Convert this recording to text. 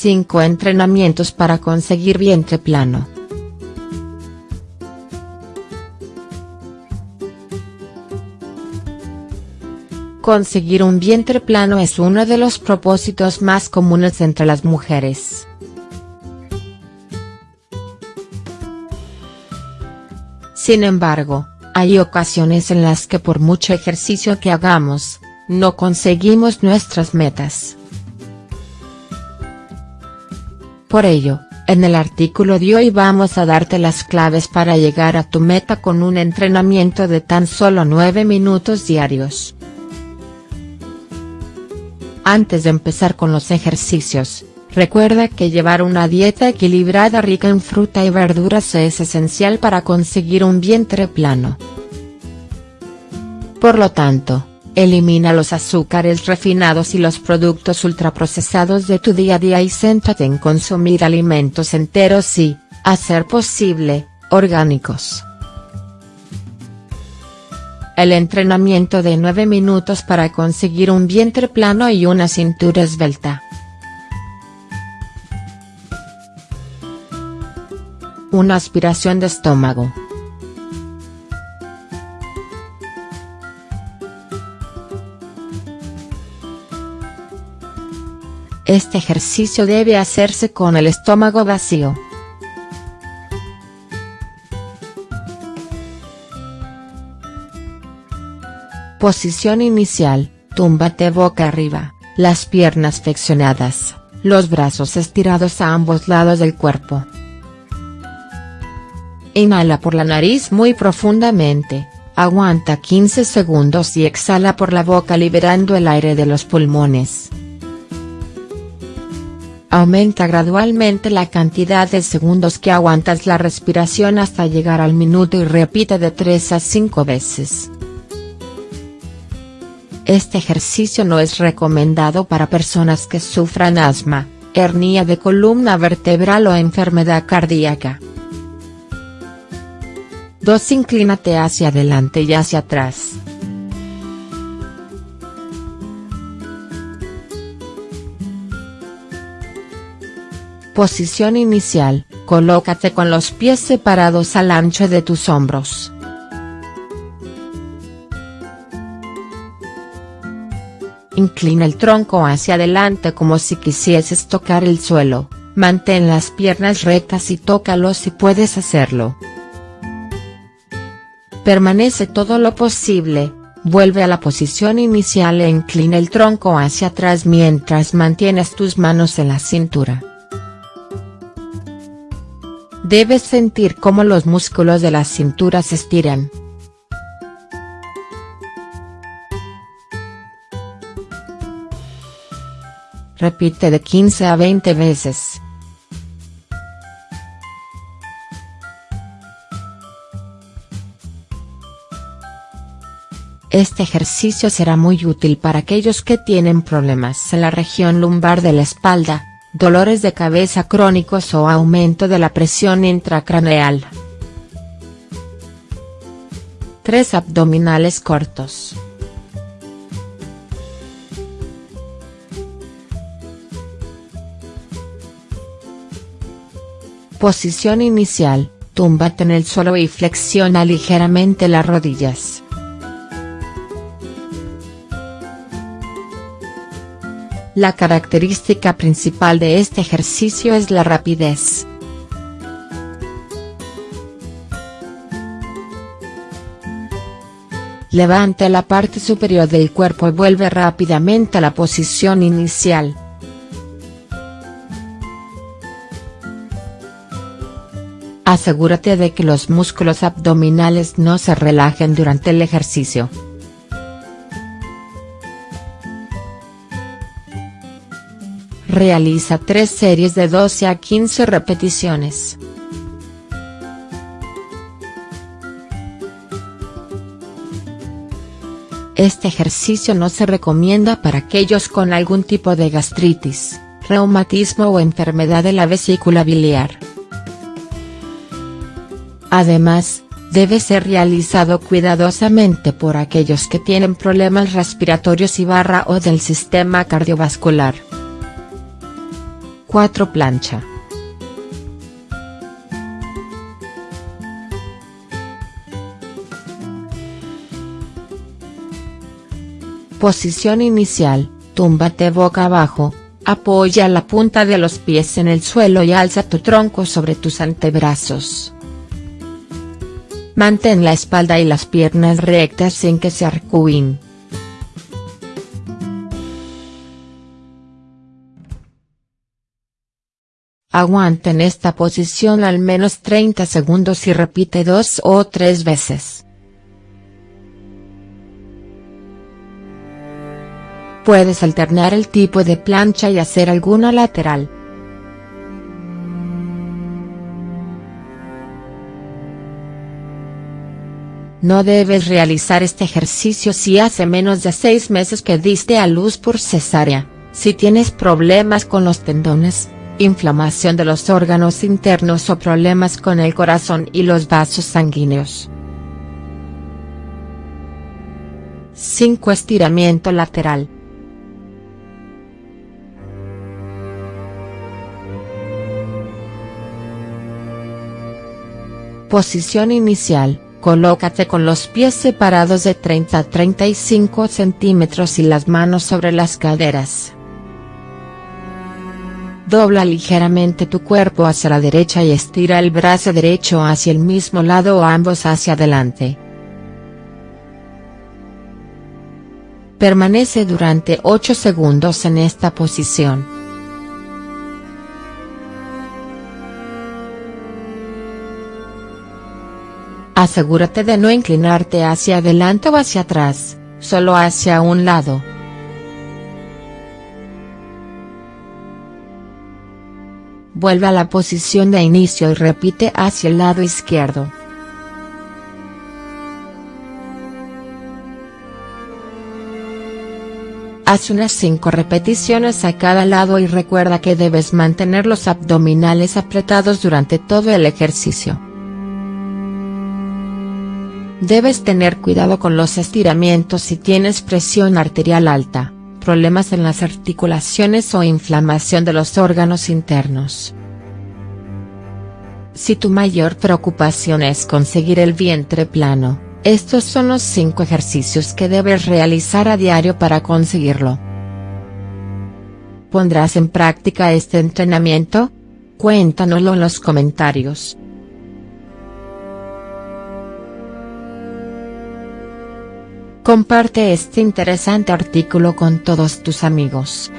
5 entrenamientos para conseguir vientre plano. Conseguir un vientre plano es uno de los propósitos más comunes entre las mujeres. Sin embargo, hay ocasiones en las que por mucho ejercicio que hagamos, no conseguimos nuestras metas. Por ello, en el artículo de hoy vamos a darte las claves para llegar a tu meta con un entrenamiento de tan solo 9 minutos diarios. Antes de empezar con los ejercicios, recuerda que llevar una dieta equilibrada rica en fruta y verduras es esencial para conseguir un vientre plano. Por lo tanto, elimina los azúcares refinados y los productos ultraprocesados de tu día a día y céntrate en consumir alimentos enteros y, a ser posible, orgánicos. El entrenamiento de 9 minutos para conseguir un vientre plano y una cintura esbelta. Una aspiración de estómago. Este ejercicio debe hacerse con el estómago vacío. Posición inicial, túmbate boca arriba, las piernas flexionadas, los brazos estirados a ambos lados del cuerpo. Inhala por la nariz muy profundamente, aguanta 15 segundos y exhala por la boca liberando el aire de los pulmones. Aumenta gradualmente la cantidad de segundos que aguantas la respiración hasta llegar al minuto y repite de 3 a 5 veces. Este ejercicio no es recomendado para personas que sufran asma, hernia de columna vertebral o enfermedad cardíaca. 2. Inclínate hacia adelante y hacia atrás. Posición inicial, colócate con los pies separados al ancho de tus hombros. Inclina el tronco hacia adelante como si quisieses tocar el suelo, mantén las piernas rectas y tócalo si puedes hacerlo. Permanece todo lo posible, vuelve a la posición inicial e inclina el tronco hacia atrás mientras mantienes tus manos en la cintura. Debes sentir cómo los músculos de la cintura se estiran. Repite de 15 a 20 veces. Este ejercicio será muy útil para aquellos que tienen problemas en la región lumbar de la espalda, dolores de cabeza crónicos o aumento de la presión intracraneal. 3 abdominales cortos. Posición inicial, túmbate en el suelo y flexiona ligeramente las rodillas. La característica principal de este ejercicio es la rapidez. Levante la parte superior del cuerpo y vuelve rápidamente a la posición inicial. Asegúrate de que los músculos abdominales no se relajen durante el ejercicio. Realiza tres series de 12 a 15 repeticiones. Este ejercicio no se recomienda para aquellos con algún tipo de gastritis, reumatismo o enfermedad de la vesícula biliar. Además, debe ser realizado cuidadosamente por aquellos que tienen problemas respiratorios y barra o del sistema cardiovascular. 4 Plancha. Posición inicial, túmbate boca abajo, apoya la punta de los pies en el suelo y alza tu tronco sobre tus antebrazos. Mantén la espalda y las piernas rectas sin que se arcúen. Aguanta en esta posición al menos 30 segundos y repite dos o tres veces. Puedes alternar el tipo de plancha y hacer alguna lateral. No debes realizar este ejercicio si hace menos de 6 meses que diste a luz por cesárea, si tienes problemas con los tendones, inflamación de los órganos internos o problemas con el corazón y los vasos sanguíneos. 5. Estiramiento lateral. Posición inicial Colócate con los pies separados de 30 a 35 centímetros y las manos sobre las caderas. Dobla ligeramente tu cuerpo hacia la derecha y estira el brazo derecho hacia el mismo lado o ambos hacia adelante. Permanece durante 8 segundos en esta posición. Asegúrate de no inclinarte hacia adelante o hacia atrás, solo hacia un lado. Vuelve a la posición de inicio y repite hacia el lado izquierdo. Haz unas 5 repeticiones a cada lado y recuerda que debes mantener los abdominales apretados durante todo el ejercicio. Debes tener cuidado con los estiramientos si tienes presión arterial alta, problemas en las articulaciones o inflamación de los órganos internos. Si tu mayor preocupación es conseguir el vientre plano, estos son los 5 ejercicios que debes realizar a diario para conseguirlo. ¿Pondrás en práctica este entrenamiento? Cuéntanoslo en los comentarios. Comparte este interesante artículo con todos tus amigos.